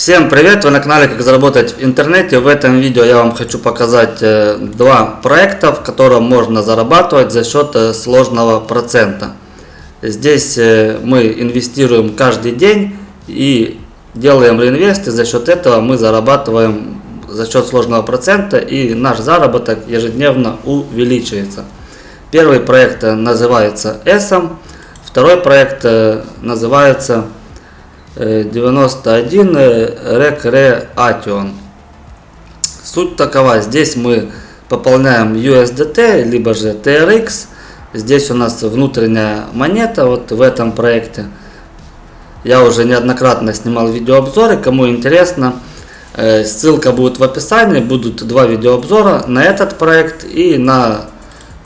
Всем привет! Вы на канале Как заработать в интернете. В этом видео я вам хочу показать э, два проекта, в котором можно зарабатывать за счет э, сложного процента. Здесь э, мы инвестируем каждый день и делаем реинвест, и за счет этого мы зарабатываем за счет сложного процента, и наш заработок ежедневно увеличивается. Первый проект называется ESM, второй проект называется 91 Recreation. Суть такова, здесь мы пополняем USDT, либо же TRX. Здесь у нас внутренняя монета, вот в этом проекте. Я уже неоднократно снимал видеообзоры, кому интересно, э, ссылка будет в описании, будут два видеообзора на этот проект и на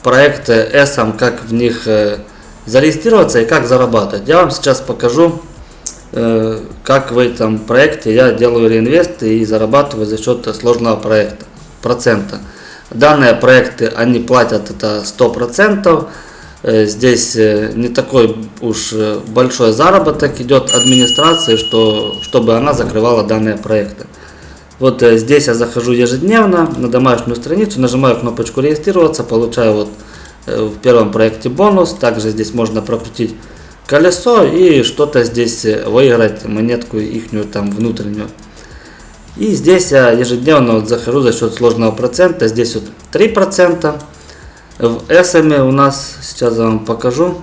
проект ESM, как в них э, зарегистрироваться и как зарабатывать. Я вам сейчас покажу Э, как в этом проекте я делаю реинвест и зарабатываю за счет сложного проекта, процента. Данные проекты, они платят это 100%. Э, здесь э, не такой уж большой заработок идет администрации, что, чтобы она закрывала данные проекты. Вот здесь я захожу ежедневно на домашнюю страницу, нажимаю кнопочку регистрироваться, получаю вот в первом проекте бонус. Также здесь можно прокрутить колесо и что-то здесь выиграть, монетку ихнюю там внутреннюю. И здесь я ежедневно вот захожу за счет сложного процента. Здесь вот 3%. В SM у нас, сейчас я вам покажу.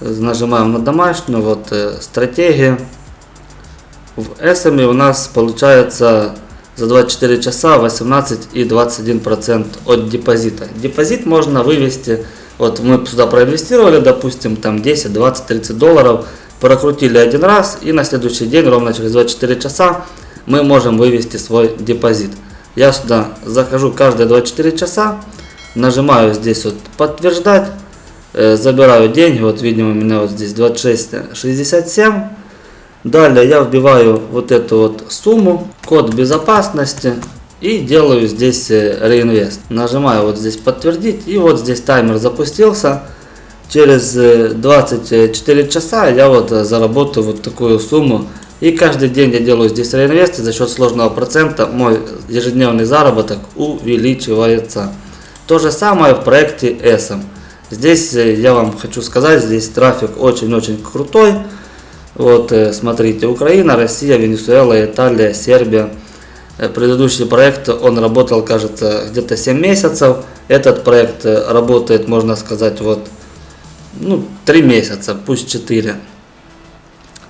Нажимаем на домашнюю, вот э, стратегия. В SM у нас получается за 24 часа 18 и 21% от депозита. Депозит можно вывести вот мы сюда проинвестировали, допустим, там 10, 20, 30 долларов, прокрутили один раз и на следующий день, ровно через 24 часа, мы можем вывести свой депозит. Я сюда захожу каждые 24 часа, нажимаю здесь вот подтверждать, э, забираю деньги, вот видимо у меня вот здесь 26,67. Далее я вбиваю вот эту вот сумму, код безопасности, и делаю здесь э, реинвест. Нажимаю вот здесь подтвердить и вот здесь таймер запустился. Через 24 э, часа я вот э, заработаю вот такую сумму. И каждый день я делаю здесь реинвест и за счет сложного процента мой ежедневный заработок увеличивается. То же самое в проекте ESM. Здесь я вам хочу сказать, здесь трафик очень-очень крутой. Вот смотрите, Украина, Россия, Венесуэла, Италия, Сербия. Э, предыдущий проект, он работал, кажется, где-то 7 месяцев. Этот проект э, работает, можно сказать, вот, ну, 3 месяца, пусть 4.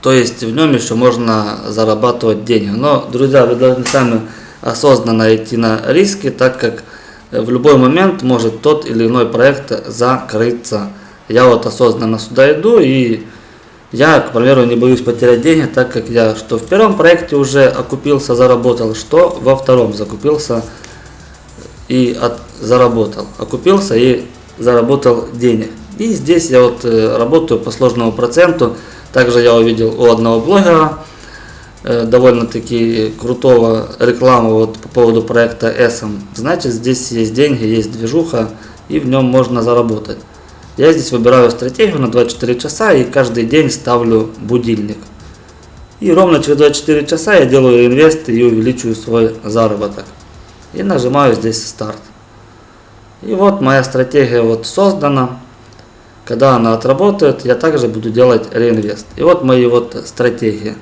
То есть в нем еще можно зарабатывать деньги. Но, друзья, вы должны сами осознанно идти на риски, так как в любой момент может тот или иной проект закрыться. Я вот осознанно сюда иду и я, к примеру, не боюсь потерять деньги, так как я что в первом проекте уже окупился, заработал, что во втором закупился и от, заработал. Окупился и заработал денег. И здесь я вот э, работаю по сложному проценту. Также я увидел у одного блогера э, довольно-таки крутого рекламу вот по поводу проекта SM. Значит, здесь есть деньги, есть движуха и в нем можно заработать. Я здесь выбираю стратегию на 24 часа и каждый день ставлю будильник. И ровно через 24 часа я делаю инвест и увеличиваю свой заработок. И нажимаю здесь старт. И вот моя стратегия вот создана. Когда она отработает, я также буду делать реинвест. И вот мои вот стратегии.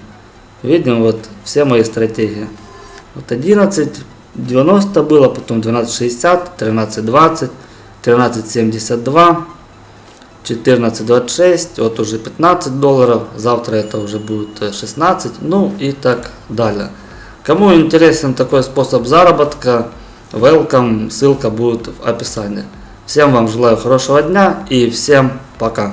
Видим вот все мои стратегии. Вот 11.90 было, потом 12.60, 13.20, 13.72. 14.26, вот уже 15 долларов, завтра это уже будет 16, ну и так далее. Кому интересен такой способ заработка, welcome, ссылка будет в описании. Всем вам желаю хорошего дня и всем пока.